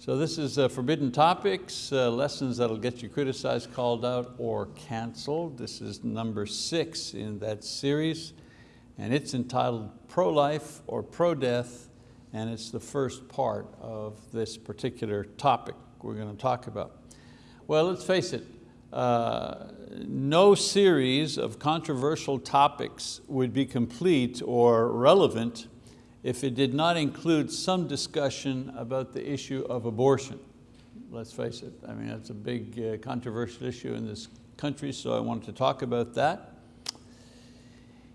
So this is uh, Forbidden Topics, uh, lessons that'll get you criticized, called out, or canceled. This is number six in that series, and it's entitled Pro-Life or Pro-Death, and it's the first part of this particular topic we're going to talk about. Well, let's face it, uh, no series of controversial topics would be complete or relevant if it did not include some discussion about the issue of abortion. Let's face it, I mean, that's a big uh, controversial issue in this country, so I wanted to talk about that.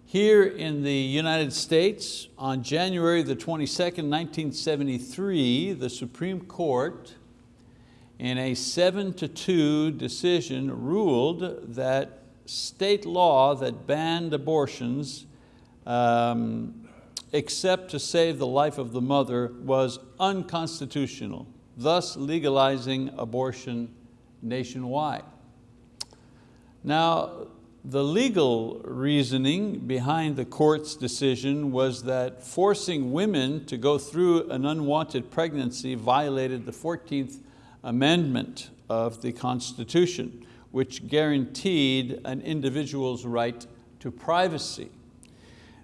Here in the United States, on January the 22nd, 1973, the Supreme Court, in a seven to two decision, ruled that state law that banned abortions um, except to save the life of the mother was unconstitutional, thus legalizing abortion nationwide. Now, the legal reasoning behind the court's decision was that forcing women to go through an unwanted pregnancy violated the 14th Amendment of the Constitution, which guaranteed an individual's right to privacy.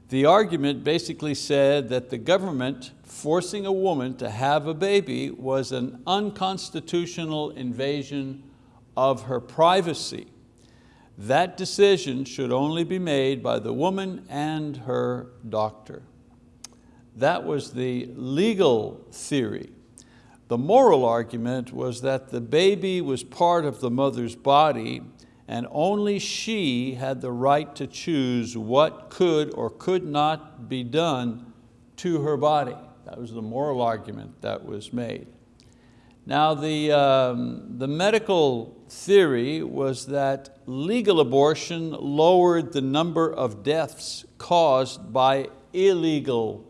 The argument basically said that the government forcing a woman to have a baby was an unconstitutional invasion of her privacy. That decision should only be made by the woman and her doctor. That was the legal theory. The moral argument was that the baby was part of the mother's body and only she had the right to choose what could or could not be done to her body. That was the moral argument that was made. Now the, um, the medical theory was that legal abortion lowered the number of deaths caused by illegal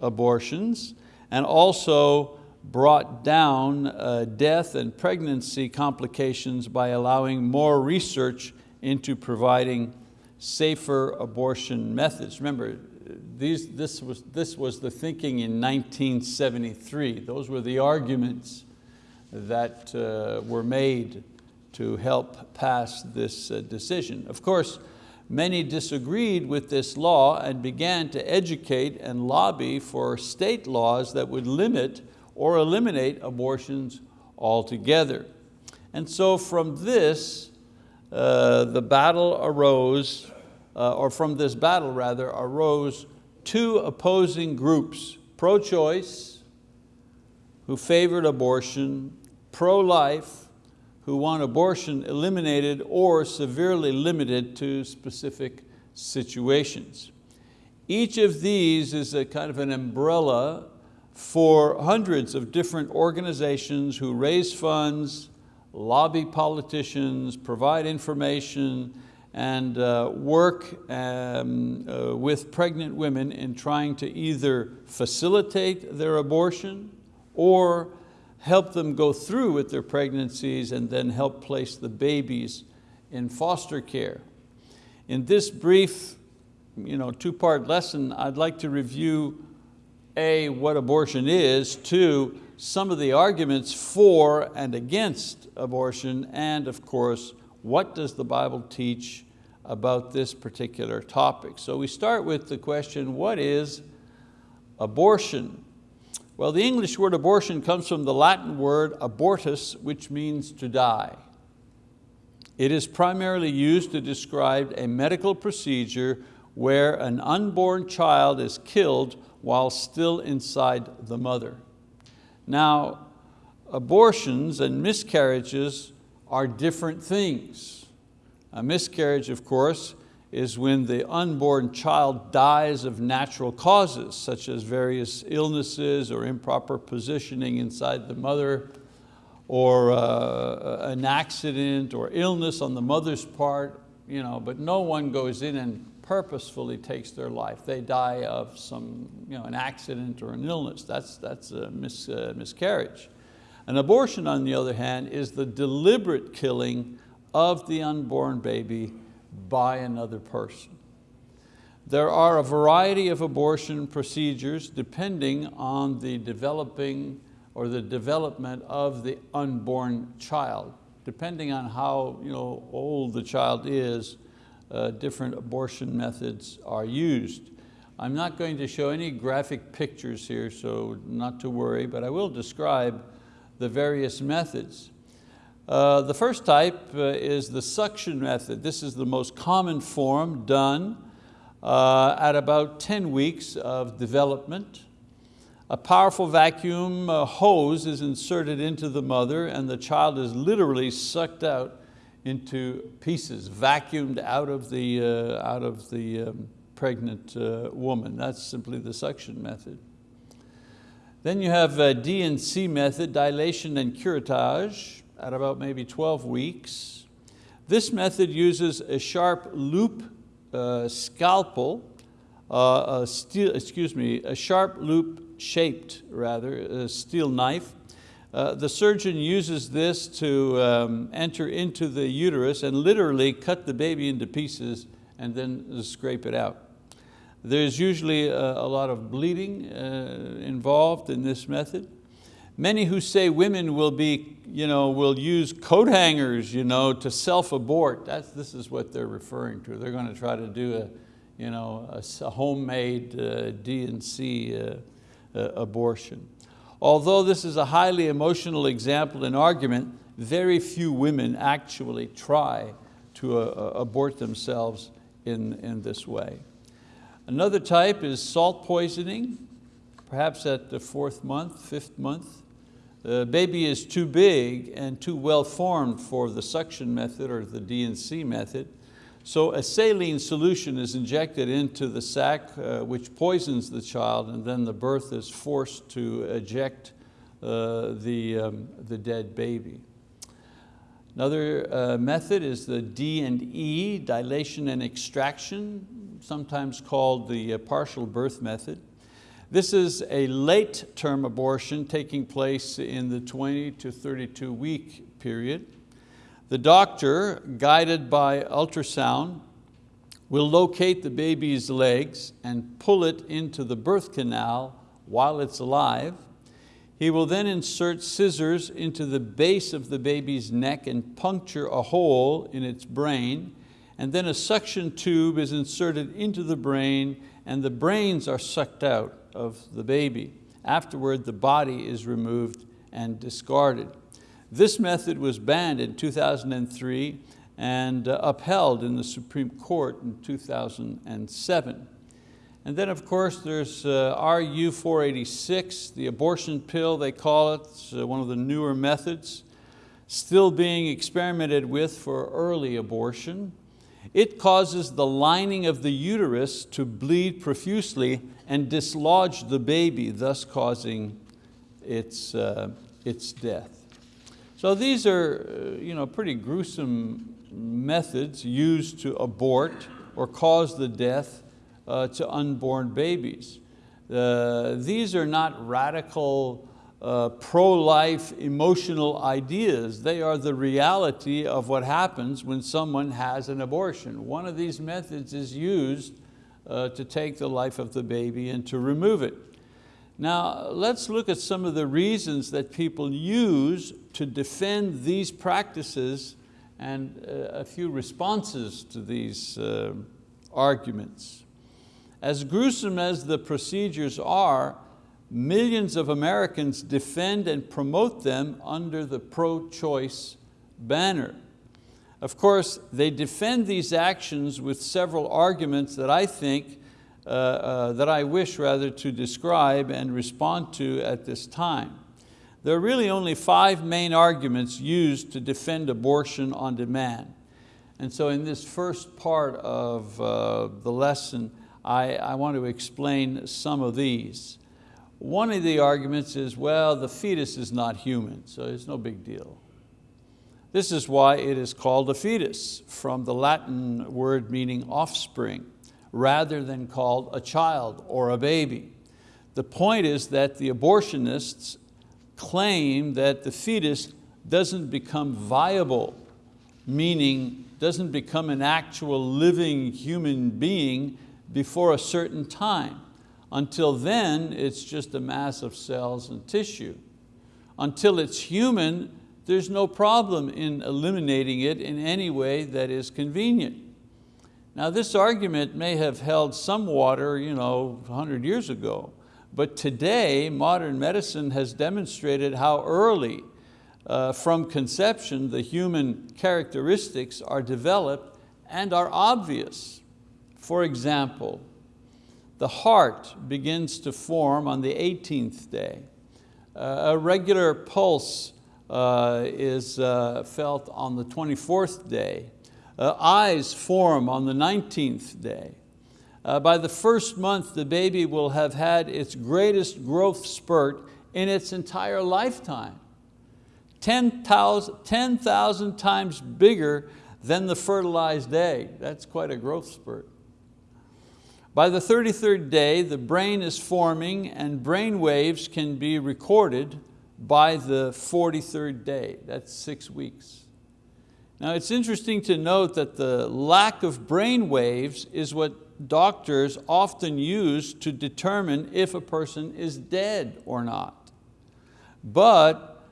abortions and also brought down uh, death and pregnancy complications by allowing more research into providing safer abortion methods. Remember, these, this, was, this was the thinking in 1973. Those were the arguments that uh, were made to help pass this uh, decision. Of course, many disagreed with this law and began to educate and lobby for state laws that would limit or eliminate abortions altogether. And so from this, uh, the battle arose, uh, or from this battle rather, arose two opposing groups, pro-choice, who favored abortion, pro-life, who want abortion eliminated or severely limited to specific situations. Each of these is a kind of an umbrella for hundreds of different organizations who raise funds, lobby politicians, provide information, and uh, work um, uh, with pregnant women in trying to either facilitate their abortion or help them go through with their pregnancies and then help place the babies in foster care. In this brief you know, two-part lesson, I'd like to review a, what abortion is, two, some of the arguments for and against abortion, and of course, what does the Bible teach about this particular topic? So we start with the question, what is abortion? Well, the English word abortion comes from the Latin word abortus, which means to die. It is primarily used to describe a medical procedure where an unborn child is killed while still inside the mother. Now, abortions and miscarriages are different things. A miscarriage, of course, is when the unborn child dies of natural causes, such as various illnesses or improper positioning inside the mother, or uh, an accident or illness on the mother's part, you know, but no one goes in and purposefully takes their life. They die of some, you know, an accident or an illness. That's, that's a mis, uh, miscarriage. An abortion, on the other hand, is the deliberate killing of the unborn baby by another person. There are a variety of abortion procedures depending on the developing or the development of the unborn child. Depending on how you know, old the child is, uh, different abortion methods are used. I'm not going to show any graphic pictures here, so not to worry, but I will describe the various methods. Uh, the first type uh, is the suction method. This is the most common form done uh, at about 10 weeks of development. A powerful vacuum uh, hose is inserted into the mother and the child is literally sucked out into pieces, vacuumed out of the, uh, out of the um, pregnant uh, woman. That's simply the suction method. Then you have a D&C method, dilation and curettage, at about maybe 12 weeks. This method uses a sharp loop uh, scalpel, uh, a steel, excuse me, a sharp loop shaped rather, a steel knife. Uh, the surgeon uses this to um, enter into the uterus and literally cut the baby into pieces and then scrape it out. There's usually a, a lot of bleeding uh, involved in this method. Many who say women will, be, you know, will use coat hangers you know, to self-abort. That's this is what they're referring to. They're going to try to do a, you know, a, homemade uh, D&C uh, uh, abortion. Although this is a highly emotional example and argument, very few women actually try to uh, uh, abort themselves in, in this way. Another type is salt poisoning, perhaps at the fourth month, fifth month. The baby is too big and too well formed for the suction method or the D&C method. So a saline solution is injected into the sac uh, which poisons the child and then the birth is forced to eject uh, the, um, the dead baby. Another uh, method is the D&E, dilation and extraction, sometimes called the uh, partial birth method. This is a late term abortion taking place in the 20 to 32 week period. The doctor, guided by ultrasound, will locate the baby's legs and pull it into the birth canal while it's alive. He will then insert scissors into the base of the baby's neck and puncture a hole in its brain, and then a suction tube is inserted into the brain and the brains are sucked out of the baby. Afterward, the body is removed and discarded. This method was banned in 2003 and uh, upheld in the Supreme Court in 2007. And then of course there's uh, RU 486, the abortion pill they call it, it's uh, one of the newer methods, still being experimented with for early abortion. It causes the lining of the uterus to bleed profusely and dislodge the baby, thus causing its, uh, its death. So these are uh, you know, pretty gruesome methods used to abort or cause the death uh, to unborn babies. Uh, these are not radical uh, pro-life emotional ideas. They are the reality of what happens when someone has an abortion. One of these methods is used uh, to take the life of the baby and to remove it. Now let's look at some of the reasons that people use to defend these practices and uh, a few responses to these uh, arguments. As gruesome as the procedures are, millions of Americans defend and promote them under the pro-choice banner. Of course, they defend these actions with several arguments that I think, uh, uh, that I wish rather to describe and respond to at this time. There are really only five main arguments used to defend abortion on demand. And so in this first part of uh, the lesson, I, I want to explain some of these. One of the arguments is, well, the fetus is not human, so it's no big deal. This is why it is called a fetus, from the Latin word meaning offspring, rather than called a child or a baby. The point is that the abortionists claim that the fetus doesn't become viable, meaning doesn't become an actual living human being before a certain time. Until then, it's just a mass of cells and tissue. until it's human, there's no problem in eliminating it in any way that is convenient. Now this argument may have held some water you know, 100 years ago, but today modern medicine has demonstrated how early uh, from conception the human characteristics are developed and are obvious. For example, the heart begins to form on the 18th day. Uh, a regular pulse uh, is uh, felt on the 24th day. Uh, eyes form on the 19th day. Uh, by the first month, the baby will have had its greatest growth spurt in its entire lifetime. 10,000 10, times bigger than the fertilized egg. That's quite a growth spurt. By the 33rd day, the brain is forming and brain waves can be recorded by the 43rd day. That's six weeks. Now it's interesting to note that the lack of brain waves is what doctors often use to determine if a person is dead or not. But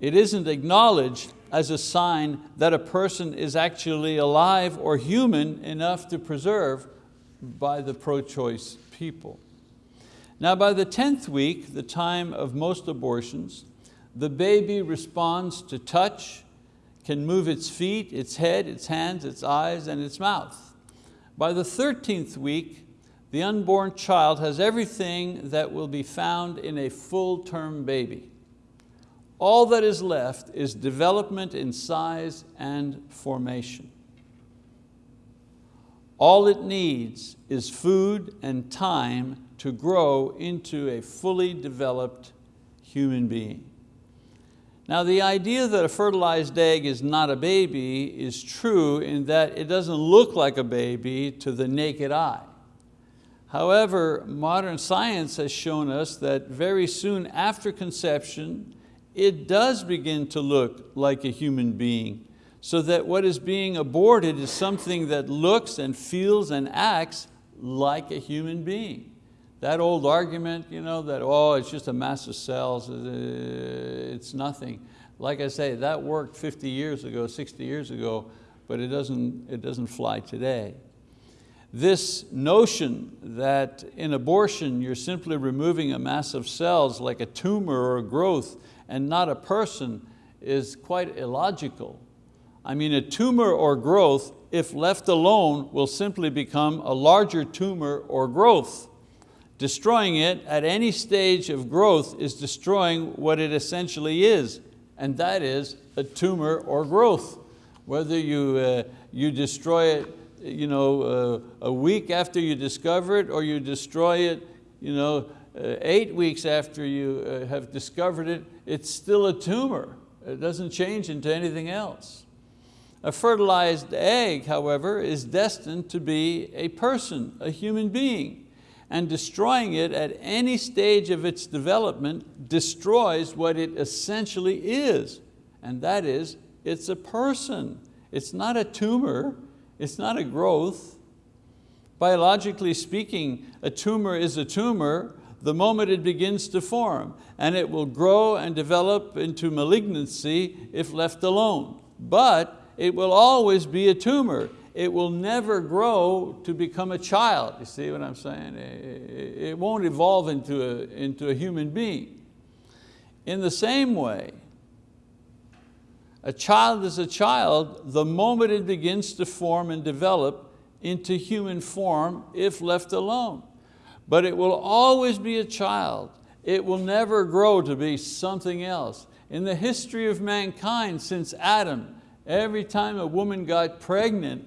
it isn't acknowledged as a sign that a person is actually alive or human enough to preserve by the pro-choice people. Now by the 10th week, the time of most abortions, the baby responds to touch, can move its feet, its head, its hands, its eyes, and its mouth. By the 13th week, the unborn child has everything that will be found in a full-term baby. All that is left is development in size and formation. All it needs is food and time to grow into a fully developed human being. Now the idea that a fertilized egg is not a baby is true in that it doesn't look like a baby to the naked eye. However, modern science has shown us that very soon after conception, it does begin to look like a human being, so that what is being aborted is something that looks and feels and acts like a human being. That old argument, you know, that oh, it's just a mass of cells, uh, it's nothing. Like I say, that worked 50 years ago, 60 years ago, but it doesn't, it doesn't fly today. This notion that in abortion you're simply removing a mass of cells like a tumor or a growth and not a person is quite illogical. I mean, a tumor or growth, if left alone, will simply become a larger tumor or growth. Destroying it at any stage of growth is destroying what it essentially is, and that is a tumor or growth. Whether you, uh, you destroy it you know, uh, a week after you discover it or you destroy it you know, uh, eight weeks after you uh, have discovered it, it's still a tumor. It doesn't change into anything else. A fertilized egg, however, is destined to be a person, a human being and destroying it at any stage of its development destroys what it essentially is, and that is, it's a person. It's not a tumor, it's not a growth. Biologically speaking, a tumor is a tumor the moment it begins to form, and it will grow and develop into malignancy if left alone. But it will always be a tumor it will never grow to become a child. You see what I'm saying? It won't evolve into a, into a human being. In the same way, a child is a child the moment it begins to form and develop into human form if left alone. But it will always be a child. It will never grow to be something else. In the history of mankind since Adam, every time a woman got pregnant,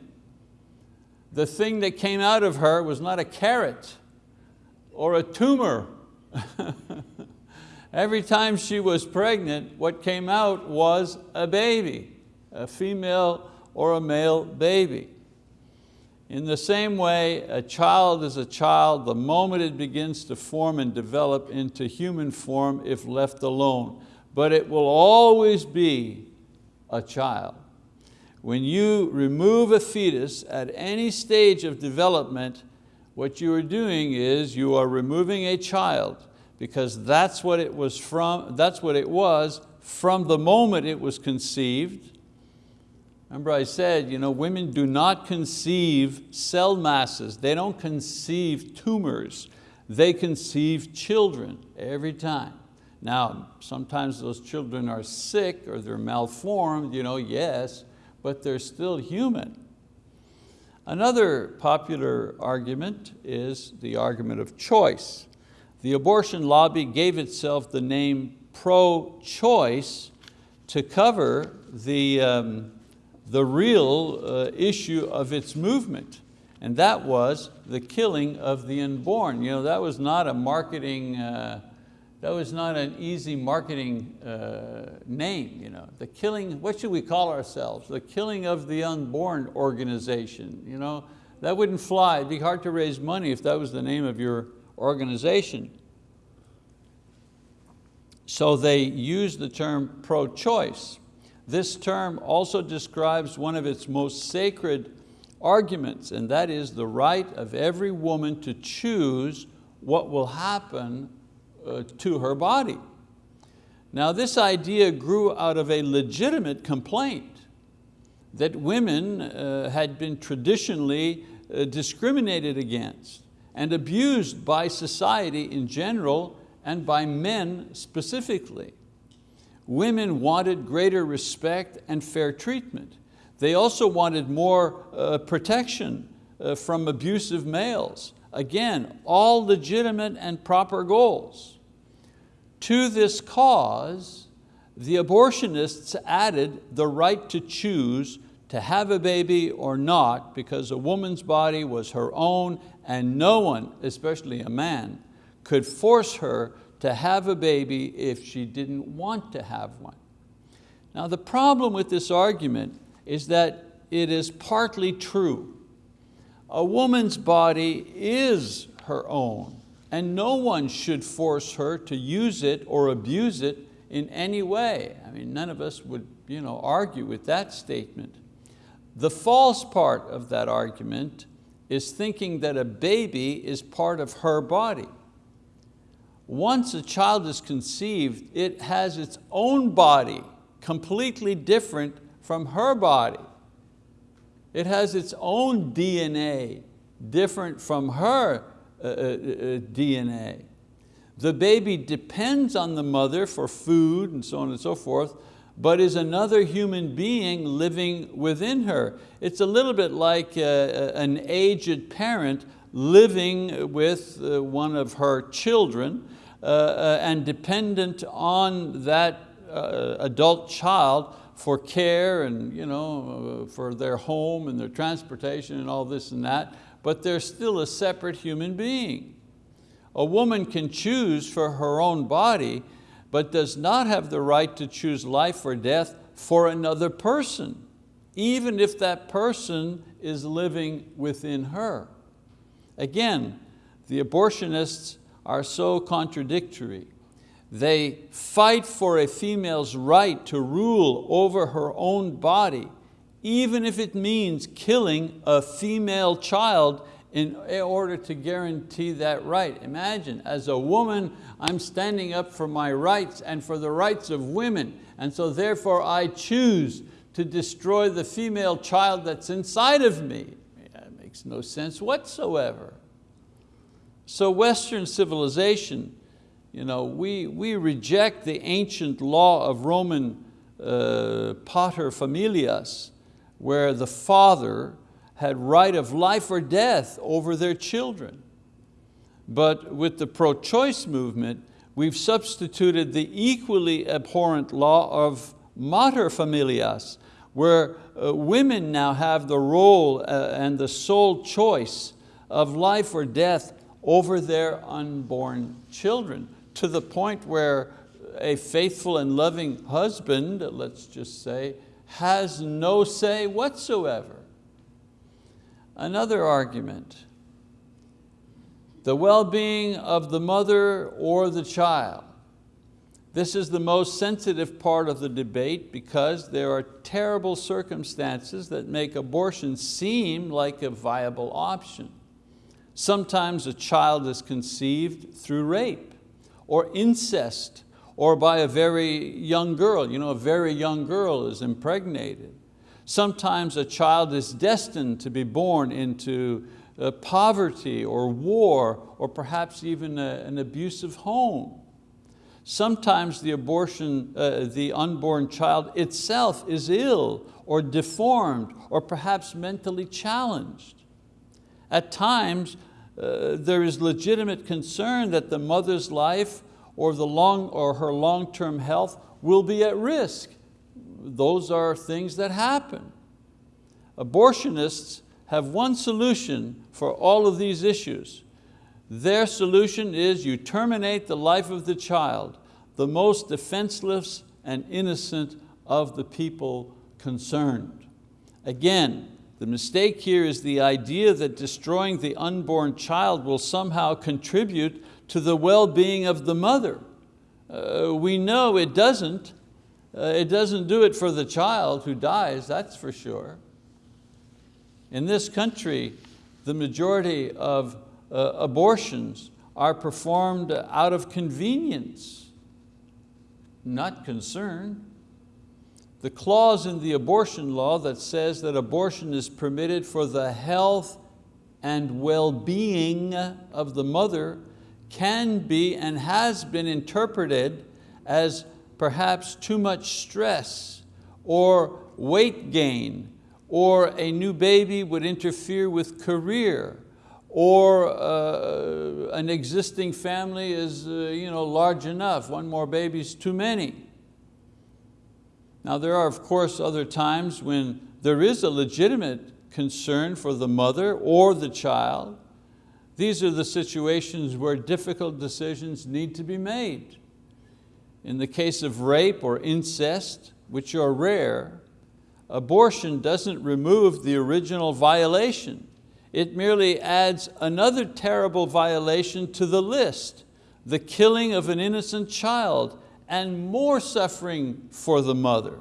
the thing that came out of her was not a carrot or a tumor. Every time she was pregnant, what came out was a baby, a female or a male baby. In the same way, a child is a child the moment it begins to form and develop into human form if left alone. But it will always be a child. When you remove a fetus at any stage of development, what you are doing is you are removing a child because that's what it was from, that's what it was from the moment it was conceived. Remember I said, you know, women do not conceive cell masses. They don't conceive tumors. They conceive children every time. Now, sometimes those children are sick or they're malformed, you know, yes, but they're still human. Another popular argument is the argument of choice. The abortion lobby gave itself the name pro-choice to cover the, um, the real uh, issue of its movement. And that was the killing of the unborn. You know, that was not a marketing, uh, that was not an easy marketing uh, name. You know. The killing, what should we call ourselves? The killing of the unborn organization. You know, that wouldn't fly. It'd be hard to raise money if that was the name of your organization. So they used the term pro-choice. This term also describes one of its most sacred arguments, and that is the right of every woman to choose what will happen uh, to her body. Now this idea grew out of a legitimate complaint that women uh, had been traditionally uh, discriminated against and abused by society in general and by men specifically. Women wanted greater respect and fair treatment. They also wanted more uh, protection uh, from abusive males. Again, all legitimate and proper goals. To this cause, the abortionists added the right to choose to have a baby or not because a woman's body was her own and no one, especially a man, could force her to have a baby if she didn't want to have one. Now the problem with this argument is that it is partly true. A woman's body is her own and no one should force her to use it or abuse it in any way. I mean, none of us would you know, argue with that statement. The false part of that argument is thinking that a baby is part of her body. Once a child is conceived, it has its own body, completely different from her body. It has its own DNA, different from her DNA. The baby depends on the mother for food and so on and so forth, but is another human being living within her. It's a little bit like uh, uh an aged parent living with uh, one of her children uh, and dependent on that adult child for care and you know, for their home and their transportation and all this and that, but they're still a separate human being. A woman can choose for her own body, but does not have the right to choose life or death for another person, even if that person is living within her. Again, the abortionists are so contradictory. They fight for a female's right to rule over her own body, even if it means killing a female child in order to guarantee that right. Imagine, as a woman, I'm standing up for my rights and for the rights of women, and so therefore I choose to destroy the female child that's inside of me. That makes no sense whatsoever. So Western civilization, you know, we, we reject the ancient law of Roman uh, pater familias, where the father had right of life or death over their children. But with the pro-choice movement, we've substituted the equally abhorrent law of mater familias, where uh, women now have the role uh, and the sole choice of life or death over their unborn children, to the point where a faithful and loving husband, let's just say, has no say whatsoever. Another argument, the well-being of the mother or the child. This is the most sensitive part of the debate because there are terrible circumstances that make abortion seem like a viable option. Sometimes a child is conceived through rape or incest, or by a very young girl. You know, a very young girl is impregnated. Sometimes a child is destined to be born into uh, poverty or war, or perhaps even a, an abusive home. Sometimes the abortion, uh, the unborn child itself is ill or deformed or perhaps mentally challenged. At times, uh, there is legitimate concern that the mother's life or, the long, or her long-term health will be at risk. Those are things that happen. Abortionists have one solution for all of these issues. Their solution is you terminate the life of the child, the most defenseless and innocent of the people concerned. Again, the mistake here is the idea that destroying the unborn child will somehow contribute to the well-being of the mother. Uh, we know it doesn't. Uh, it doesn't do it for the child who dies, that's for sure. In this country, the majority of uh, abortions are performed out of convenience, not concern. The clause in the abortion law that says that abortion is permitted for the health and well-being of the mother can be and has been interpreted as perhaps too much stress or weight gain or a new baby would interfere with career or uh, an existing family is uh, you know, large enough, one more baby is too many. Now there are of course other times when there is a legitimate concern for the mother or the child, these are the situations where difficult decisions need to be made. In the case of rape or incest, which are rare, abortion doesn't remove the original violation. It merely adds another terrible violation to the list, the killing of an innocent child and more suffering for the mother.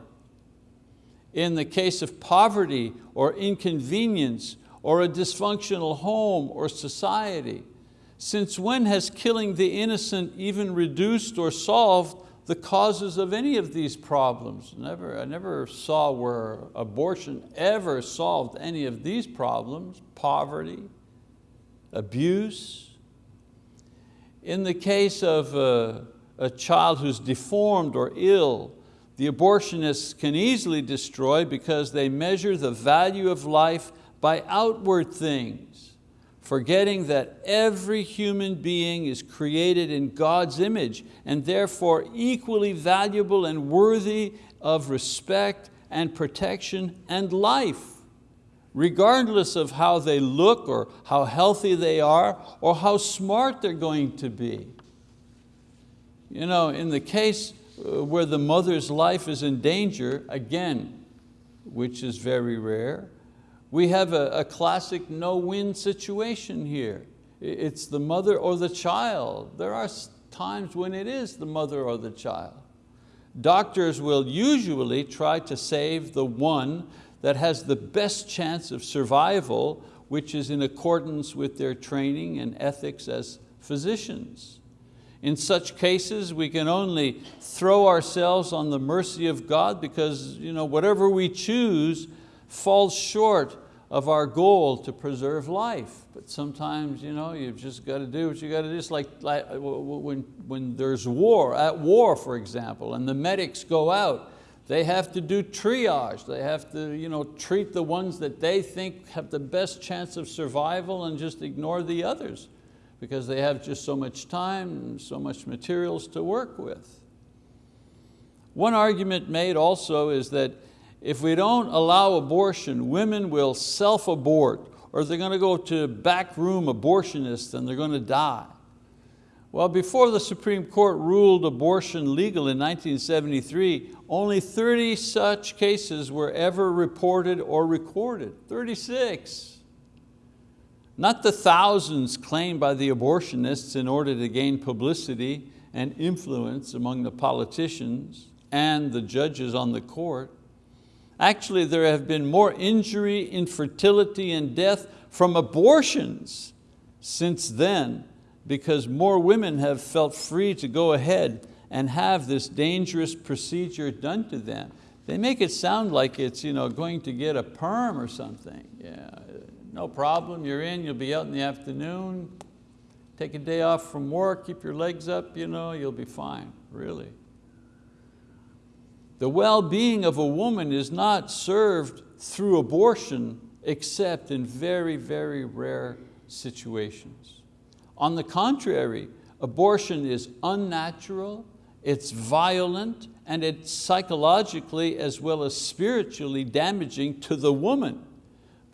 In the case of poverty or inconvenience or a dysfunctional home or society? Since when has killing the innocent even reduced or solved the causes of any of these problems? Never, I never saw where abortion ever solved any of these problems, poverty, abuse. In the case of a, a child who's deformed or ill, the abortionists can easily destroy because they measure the value of life by outward things, forgetting that every human being is created in God's image and therefore equally valuable and worthy of respect and protection and life, regardless of how they look or how healthy they are or how smart they're going to be. You know, in the case uh, where the mother's life is in danger, again, which is very rare, we have a, a classic no-win situation here. It's the mother or the child. There are times when it is the mother or the child. Doctors will usually try to save the one that has the best chance of survival, which is in accordance with their training and ethics as physicians. In such cases, we can only throw ourselves on the mercy of God because you know, whatever we choose falls short of our goal to preserve life. But sometimes you know, you've just got to do what you got to do. It's like, like when, when there's war, at war for example, and the medics go out, they have to do triage. They have to you know, treat the ones that they think have the best chance of survival and just ignore the others because they have just so much time so much materials to work with. One argument made also is that if we don't allow abortion, women will self-abort or they're going to go to backroom abortionists and they're going to die. Well, before the Supreme Court ruled abortion legal in 1973, only 30 such cases were ever reported or recorded, 36. Not the thousands claimed by the abortionists in order to gain publicity and influence among the politicians and the judges on the court. Actually, there have been more injury, infertility, and death from abortions since then because more women have felt free to go ahead and have this dangerous procedure done to them. They make it sound like it's you know, going to get a perm or something. Yeah, no problem, you're in, you'll be out in the afternoon, take a day off from work, keep your legs up, you know, you'll be fine, really. The well-being of a woman is not served through abortion except in very, very rare situations. On the contrary, abortion is unnatural, it's violent, and it's psychologically as well as spiritually damaging to the woman.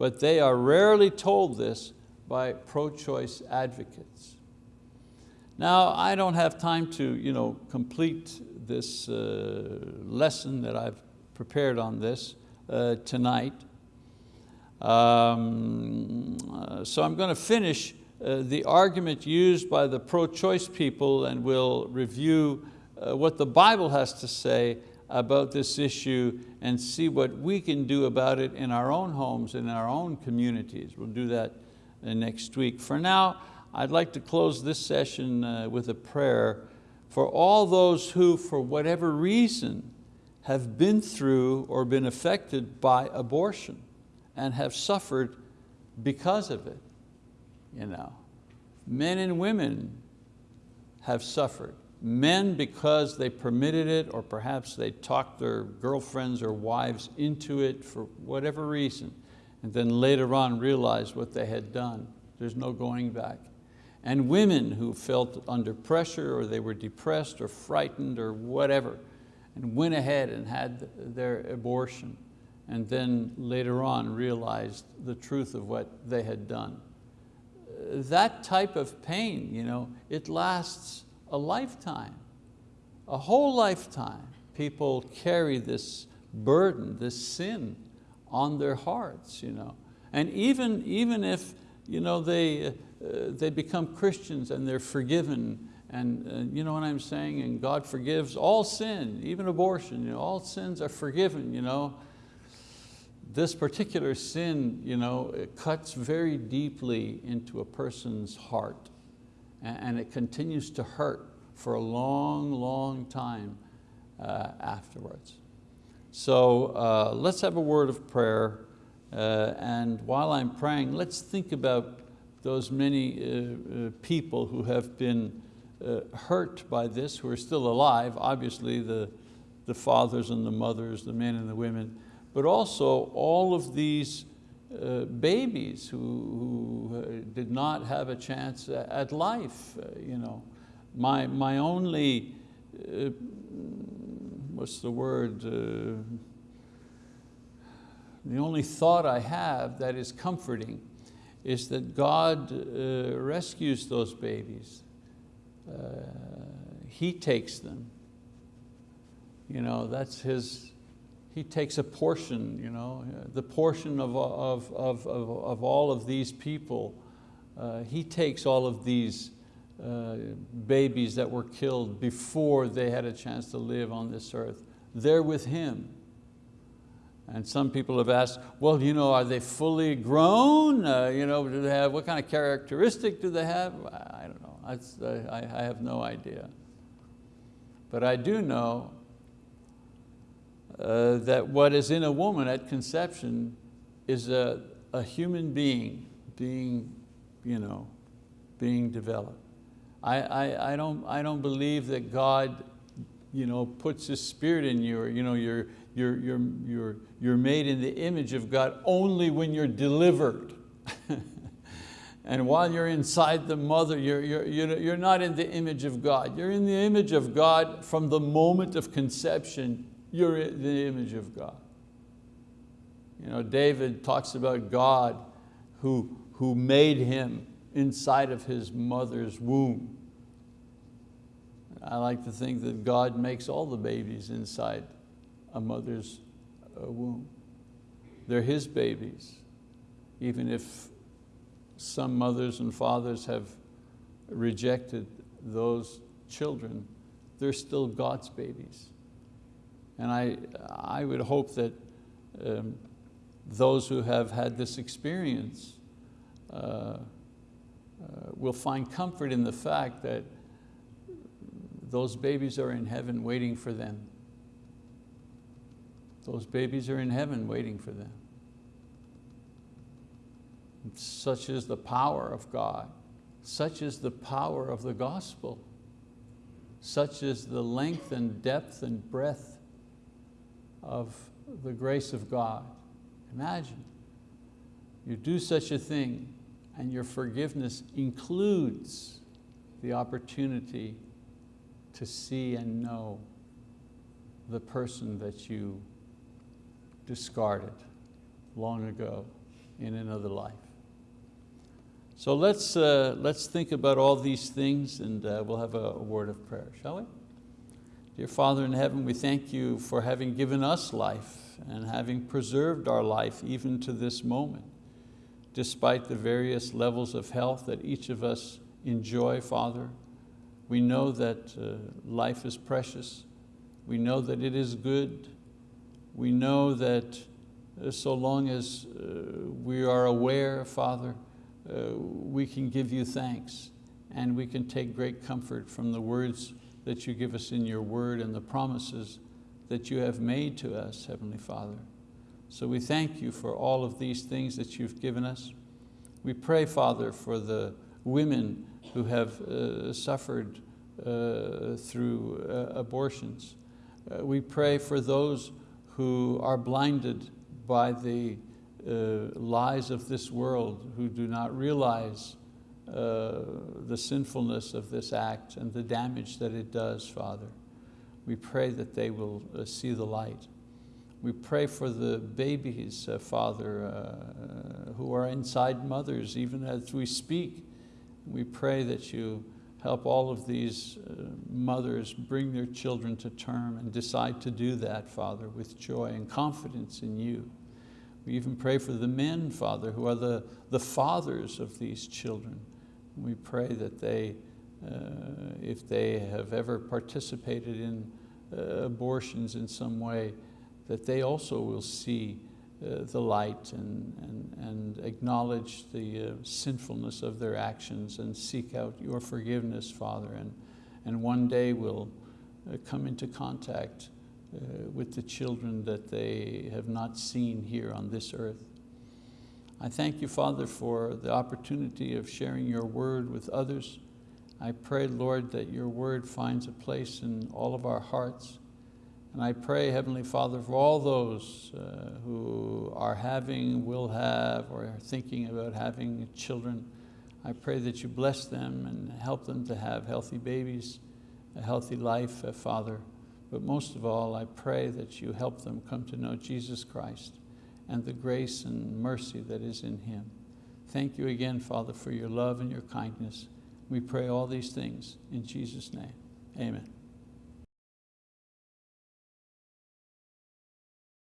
But they are rarely told this by pro-choice advocates. Now, I don't have time to you know, complete this uh, lesson that I've prepared on this uh, tonight. Um, uh, so I'm going to finish uh, the argument used by the pro-choice people and we'll review uh, what the Bible has to say about this issue and see what we can do about it in our own homes, in our own communities. We'll do that uh, next week. For now, I'd like to close this session uh, with a prayer for all those who, for whatever reason, have been through or been affected by abortion and have suffered because of it. You know. Men and women have suffered. Men because they permitted it or perhaps they talked their girlfriends or wives into it for whatever reason and then later on realized what they had done. There's no going back. And women who felt under pressure or they were depressed or frightened or whatever and went ahead and had their abortion and then later on realized the truth of what they had done. That type of pain, you know, it lasts a lifetime, a whole lifetime. People carry this burden, this sin on their hearts. You know. And even, even if you know, they, uh, they become Christians and they're forgiven and uh, you know what I'm saying? And God forgives all sin, even abortion. You know, all sins are forgiven. You know. This particular sin you know, cuts very deeply into a person's heart and it continues to hurt for a long, long time uh, afterwards. So uh, let's have a word of prayer uh, and while I'm praying, let's think about those many uh, uh, people who have been uh, hurt by this, who are still alive, obviously the, the fathers and the mothers, the men and the women, but also all of these uh, babies who, who uh, did not have a chance at life. Uh, you know. my, my only, uh, what's the word, uh, the only thought I have that is comforting is that God rescues those babies uh, he takes them. You know, that's his, he takes a portion, you know, the portion of, of, of, of, all of these people. Uh, he takes all of these uh, babies that were killed before they had a chance to live on this earth. They're with him. And some people have asked, well, you know, are they fully grown? Uh, you know, do they have, what kind of characteristic do they have? I don't know. I, I have no idea. But I do know uh, that what is in a woman at conception is a, a human being being, you know, being developed. I, I, I, don't, I don't believe that God you know, puts His spirit in you or you know, you're, you're, you're, you're, you're made in the image of God only when you're delivered. And while you're inside the mother, you're, you're, you're not in the image of God. You're in the image of God from the moment of conception, you're the image of God. You know, David talks about God who, who made him inside of his mother's womb. I like to think that God makes all the babies inside a mother's uh, womb. They're His babies, even if some mothers and fathers have rejected those children, they're still God's babies. And I, I would hope that um, those who have had this experience uh, uh, will find comfort in the fact that those babies are in heaven waiting for them. Those babies are in heaven waiting for them. Such is the power of God. Such is the power of the gospel. Such is the length and depth and breadth of the grace of God. Imagine, you do such a thing and your forgiveness includes the opportunity to see and know the person that you discarded long ago in another life. So let's, uh, let's think about all these things and uh, we'll have a, a word of prayer, shall we? Dear Father in heaven, we thank you for having given us life and having preserved our life even to this moment, despite the various levels of health that each of us enjoy, Father. We know that uh, life is precious. We know that it is good. We know that uh, so long as uh, we are aware, Father, uh, we can give you thanks and we can take great comfort from the words that you give us in your word and the promises that you have made to us, Heavenly Father. So we thank you for all of these things that you've given us. We pray, Father, for the women who have uh, suffered uh, through uh, abortions. Uh, we pray for those who are blinded by the uh, lies of this world who do not realize uh, the sinfulness of this act and the damage that it does, Father. We pray that they will uh, see the light. We pray for the babies, uh, Father, uh, who are inside mothers, even as we speak. We pray that you help all of these uh, mothers bring their children to term and decide to do that, Father, with joy and confidence in you. We even pray for the men, Father, who are the, the fathers of these children. We pray that they, uh, if they have ever participated in uh, abortions in some way, that they also will see uh, the light and, and, and acknowledge the uh, sinfulness of their actions and seek out your forgiveness, Father, and, and one day will uh, come into contact uh, with the children that they have not seen here on this earth. I thank you, Father, for the opportunity of sharing your word with others. I pray, Lord, that your word finds a place in all of our hearts. And I pray, Heavenly Father, for all those uh, who are having, will have, or are thinking about having children. I pray that you bless them and help them to have healthy babies, a healthy life, uh, Father. But most of all, I pray that you help them come to know Jesus Christ and the grace and mercy that is in Him. Thank you again, Father, for your love and your kindness. We pray all these things in Jesus' name. Amen.